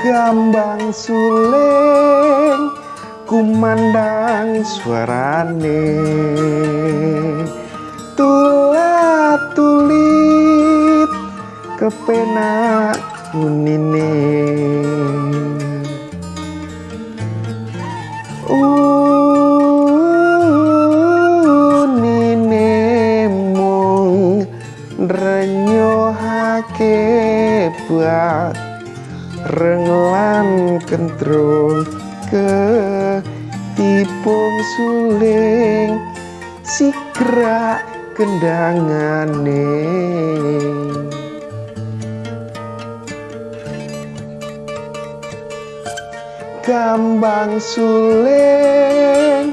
Gambang suling kumandang suarane. Tulat tulit kepenak unine. Unine mung renyohake buat renglan kentrung ke tipung suling sikra kendangane. Gambang suling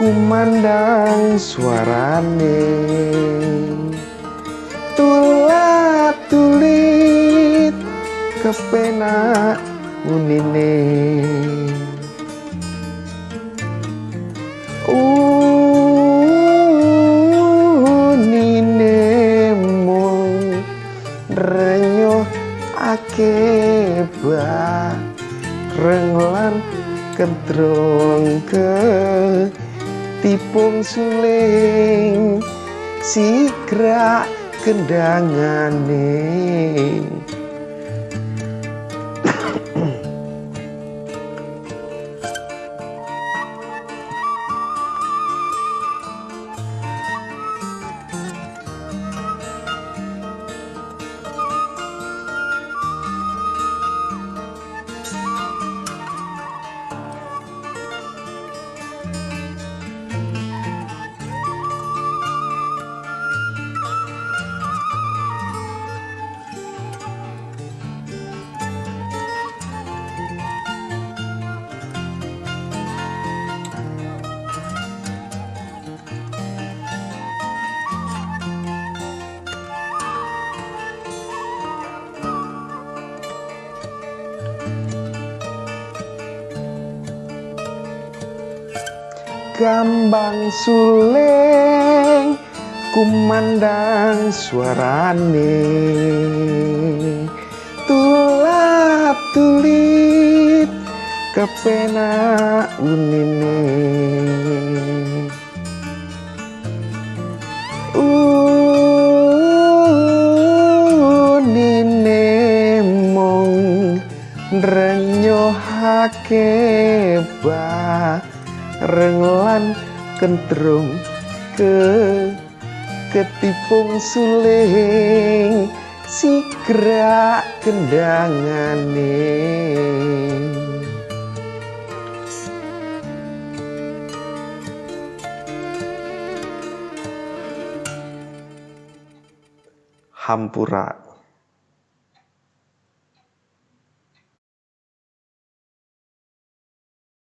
kumandang suarane. Tulat tulit kepenak unine renyuh ake ba renglan kedrong ke tipung suling. Sigra kendangane. Gambang suling kumandang suarane. Tulat tulit kepenak unine. Unine mong renyohake bah renglan kentrung ke ketipung suling sikra kendangane. Hampura